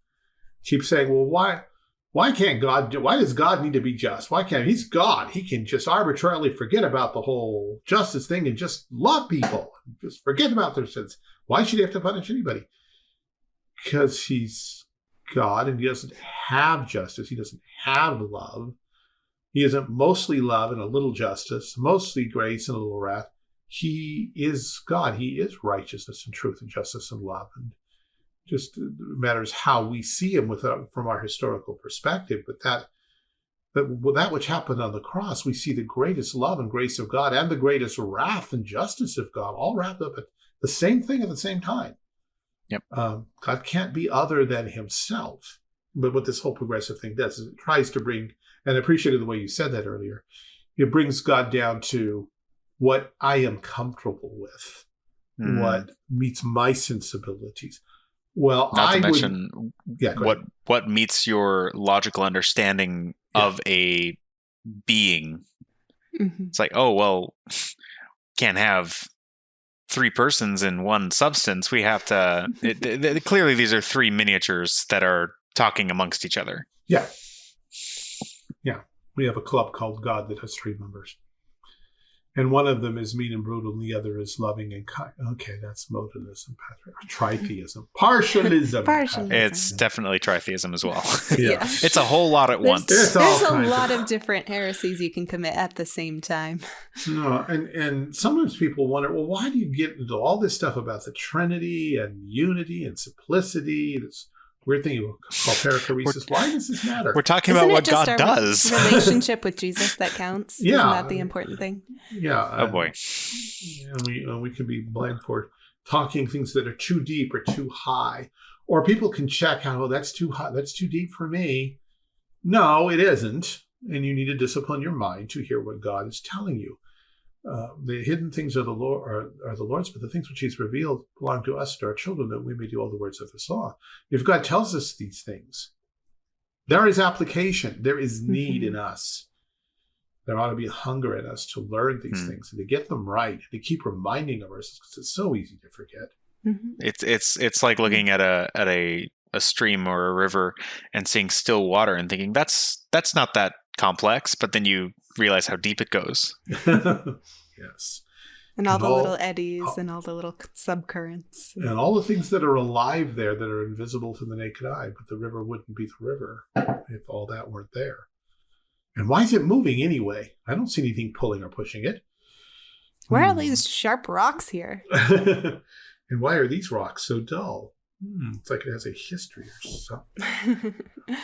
keep saying, "Well, why?" Why can't God do, why does God need to be just? Why can't he's God? He can just arbitrarily forget about the whole justice thing and just love people. Just forget about their sins. Why should he have to punish anybody? because he's God and he doesn't have justice. He doesn't have love. He isn't mostly love and a little justice, mostly grace and a little wrath. He is God. He is righteousness and truth and justice and love. And just matters how we see him with uh, from our historical perspective. But that that that which happened on the cross, we see the greatest love and grace of God and the greatest wrath and justice of God, all wrapped up at the same thing at the same time. Yep. Um, God can't be other than himself. But what this whole progressive thing does is it tries to bring, and I appreciated the way you said that earlier, it brings God down to what I am comfortable with, mm. what meets my sensibilities. Well, not I to mention would, yeah, what ahead. what meets your logical understanding yeah. of a being. Mm-hmm. It's like, oh well, can't have three persons in one substance, we have to. It, [laughs] it, clearly, these are three miniatures that are talking amongst each other. Yeah. Yeah. We have a club called God that has three members. And one of them is mean and brutal, and the other is loving and kind. Okay, that's modalism, tritheism, [laughs] partialism. partialism. It's definitely tritheism as well. [laughs] yeah. it's a whole lot at there's, once. There's, there's a lot of, of different heresies you can commit at the same time. [laughs] No, and and sometimes people wonder, well, why do you get into all this stuff about the Trinity and unity and simplicity? This weird thing you call perichoresis. Why does this matter? We're talking Isn't about what God does. [laughs] relationship with Jesus that counts. Yeah, Isn't that the important thing? Yeah. Oh boy. And we uh, we can be blamed for talking things that are too deep or too high, or people can check out, oh, that's too high, that's too deep for me. No, it isn't, and you need to discipline your mind to hear what God is telling you. Uh, the hidden things are the Lord are, are, the Lord's, but the things which He's revealed belong to us and our children, that we may do all the words of His law. If God tells us these things, there is application. There is need mm-hmm. in us. There ought to be a hunger in us to learn these mm. things and to get them right and to keep reminding of ourselves because it's so easy to forget. Mm-hmm. It's it's it's like looking at a at a a stream or a river and seeing still water and thinking that's that's not that complex, but then you realize how deep it goes. [laughs] yes. And all and the all, little eddies all, and all the little subcurrents. And all the things that are alive there that are invisible to the naked eye, but the river wouldn't be the river if all that weren't there. And why is it moving anyway? I don't see anything pulling or pushing it. Where hmm. are these sharp rocks here? [laughs] and why are these rocks so dull? Hmm, it's like it has a history or something. [laughs]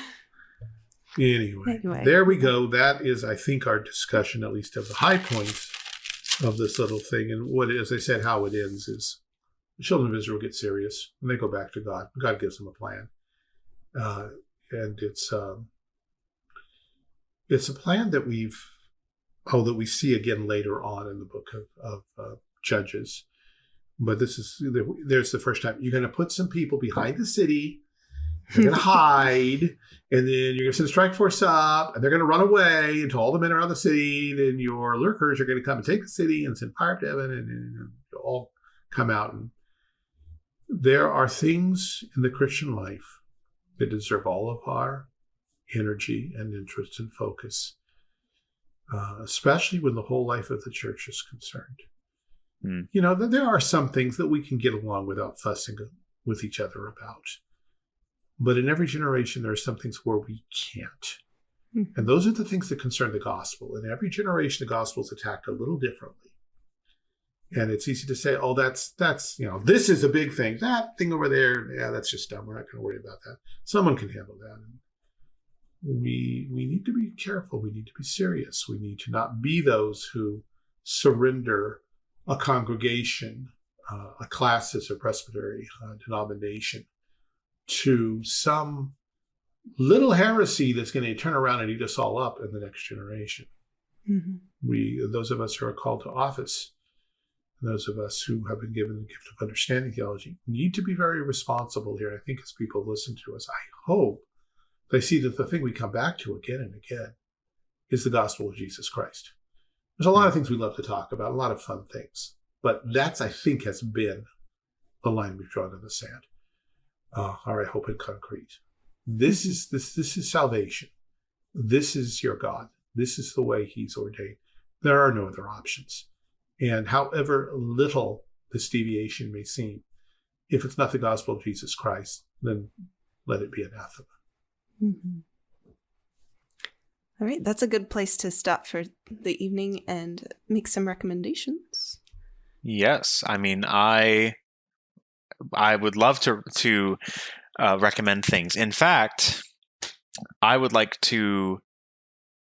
Anyway, anyway, there we go. That is, I think, our discussion, at least of the high points of this little thing. And what, as I said, how it ends is the children of Israel get serious and they go back to God. God gives them a plan, uh, and it's um, it's a plan that we've oh that we see again later on in the book of, of uh, Judges. But this is there's the first time you're going to put some people behind the city they're going to hide, and then you're going to send a strike force up, and they're going to run away until all the men are out of the city. Then your lurkers are going to come and take the city and send fire to heaven, and, and, and all come out. And there are things in the Christian life that deserve all of our energy and interest and focus, uh, especially when the whole life of the church is concerned. Mm. You know, there are some things that we can get along without fussing with each other about. But in every generation, there are some things where we can't. Mm-hmm. And those are the things that concern the gospel. In every generation, the gospel is attacked a little differently. And it's easy to say, oh, that's, that's, you know, this is a big thing. That thing over there, yeah, that's just dumb. We're not going to worry about that. Someone can handle that. And we, we need to be careful. We need to be serious. We need to not be those who surrender a congregation, uh, a classis or presbytery uh, denomination to some little heresy that's going to turn around and eat us all up in the next generation. Mm-hmm. We, those of us who are called to office, those of us who have been given the gift of understanding theology, need to be very responsible here. I think as people listen to us, I hope they see that the thing we come back to again and again is the gospel of Jesus Christ. There's a lot of things we love to talk about, a lot of fun things, but that's, I think, has been the line we've drawn in the sand. Uh, or I hope in concrete. This is this this is salvation. This is your God. This is the way He's ordained. There are no other options. And however little this deviation may seem, if it's not the gospel of Jesus Christ, then let it be anathema. Mm-hmm. All right, that's a good place to stop for the evening and make some recommendations. Yes, I mean, I I would love to to uh, recommend things. In fact, I would like to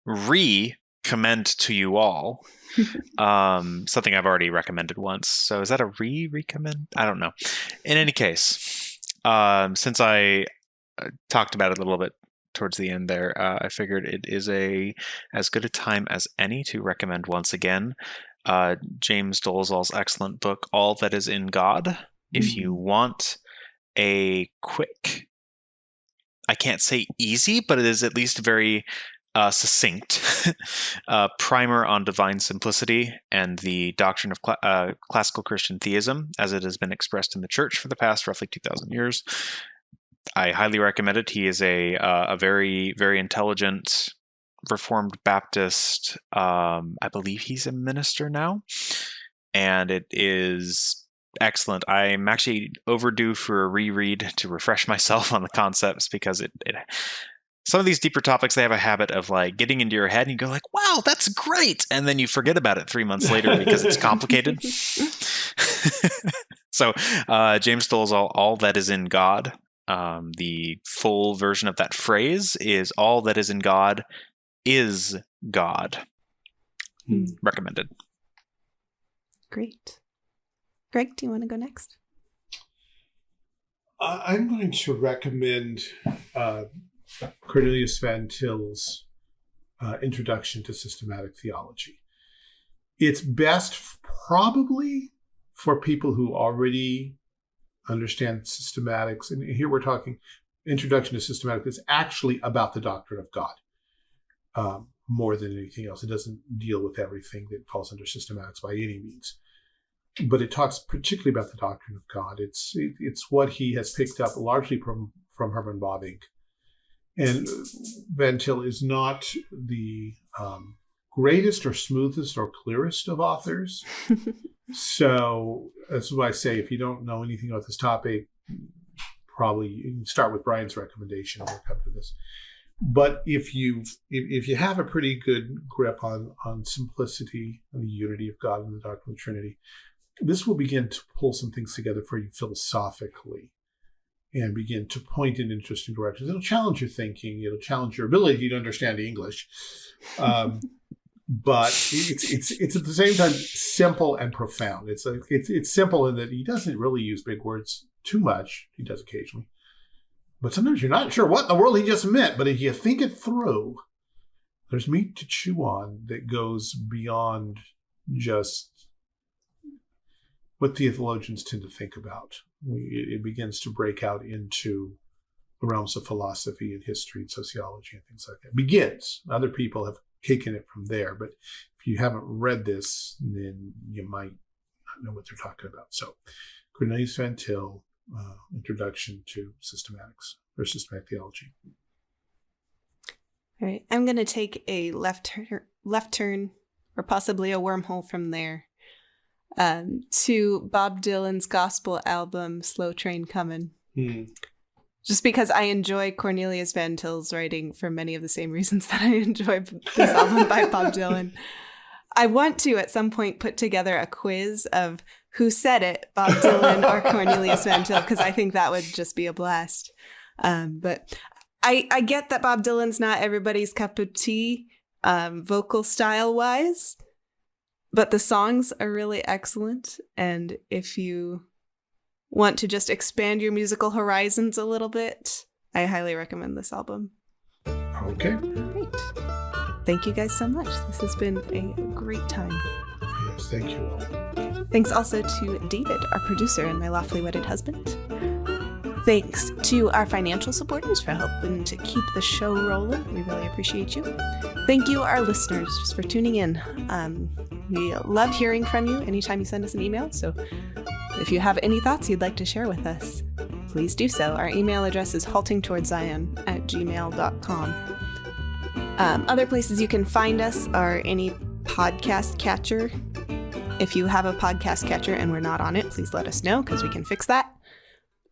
re-commend to you all [laughs] um, something I've already recommended once. So is that a re-recommend? I don't know. In any case, um, since I uh, talked about it a little bit towards the end there, uh, I figured it is a as good a time as any to recommend once again uh, James Dolezal's excellent book, All That Is in God. If you mm-hmm. want a quick, I can't say easy, but it is at least very uh, succinct [laughs] uh, primer on divine simplicity and the doctrine of cl- uh, classical Christian theism as it has been expressed in the church for the past roughly 2,000 years. I highly recommend it. He is a, uh, a very, very intelligent Reformed Baptist. Um, I believe he's a minister now. And it is excellent. I'm actually overdue for a reread to refresh myself on the concepts because it, it some of these deeper topics they have a habit of like getting into your head and you go like wow that's great! And then you forget about it three months later because it's complicated. [laughs] So uh, james dolezal all that is in god um, the full version of that phrase is all that is in god is god. Hmm. recommended. Great greg do you want to go next i'm going to recommend uh, Cornelius Van Til's uh, Introduction to Systematic Theology. It's best probably for people who already understand systematics. And here we're talking Introduction to Systematic is actually about the doctrine of God um, more than anything else. It doesn't deal with everything that falls under systematics by any means. But it talks particularly about the doctrine of God. It's it, it's what he has picked up largely from from Herman Bavinck and Van Til is not the um, greatest or smoothest or clearest of authors. [laughs] so that's why I say if you don't know anything about this topic, probably you can start with Brian's recommendation and we'll come to this. But if you if, if you have a pretty good grip on on simplicity and the unity of God and the doctrine of the Trinity, this will begin to pull some things together for you philosophically and begin to point in interesting directions. It'll challenge your thinking. It'll challenge your ability to understand English. Um, [laughs] but it's it's it's at the same time simple and profound. It's a, it's it's simple in that he doesn't really use big words too much. He does occasionally, but sometimes you're not sure what in the world he just meant. But if you think it through, there's meat to chew on that goes beyond just what theologians tend to think about it begins to break out into the realms of philosophy and history and sociology and things like that. Begins. Other people have taken it from there, but if you haven't read this, then you might not know what they're talking about. So, Cornelius Van Til, uh, Introduction to Systematics or Systematic Theology. All right, I'm going to take a left left turn, or possibly a wormhole from there um, to Bob Dylan's gospel album "Slow Train Comin'." Mm. Just because I enjoy Cornelius Van Til's writing for many of the same [laughs] reasons that I enjoy this album by Bob [laughs] Dylan. I want to at some point put together a quiz of who said it, Bob Dylan or Cornelius Van Til, because I think that would just be a blast. Um, but I, I get that Bob Dylan's not everybody's cup of tea, um, vocal style wise, but the songs are really excellent. And if you want to just expand your musical horizons a little bit, I highly recommend this album. Okay. Great. Thank you guys so much. This has been a great time. Yes, thank you all. Thanks also to David, our producer and my lawfully wedded husband. Thanks to our financial supporters for helping to keep the show rolling. We really appreciate you. Thank you, our listeners, for tuning in. Um, we love hearing from you anytime you send us an email. So if you have any thoughts you'd like to share with us, please do so. Our email address is haltingtowardszion at gmail.com. Um, other places you can find us are any podcast catcher. If you have a podcast catcher and we're not on it, please let us know because we can fix that.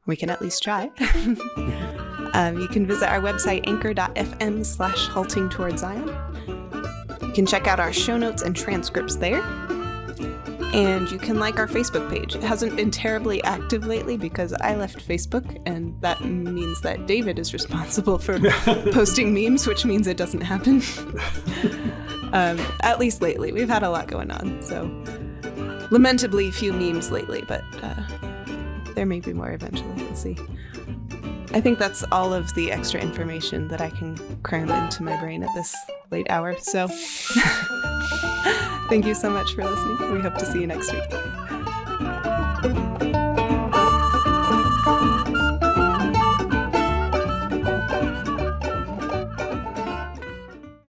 We can at least try. [laughs] [laughs] um, you can visit our website, anchor.fm slash halting towards Zion. You can check out our show notes and transcripts there. And you can like our Facebook page. It hasn't been terribly active lately because I left Facebook, and that means that David is responsible for [laughs] posting memes, which means it doesn't happen. um, at least lately. We've had a lot going on, so lamentably few memes lately, but uh, there may be more eventually. We'll see. I think that's all of the extra information that I can cram into my brain at this late hour. So, [laughs] thank you so much for listening. We hope to see you next week.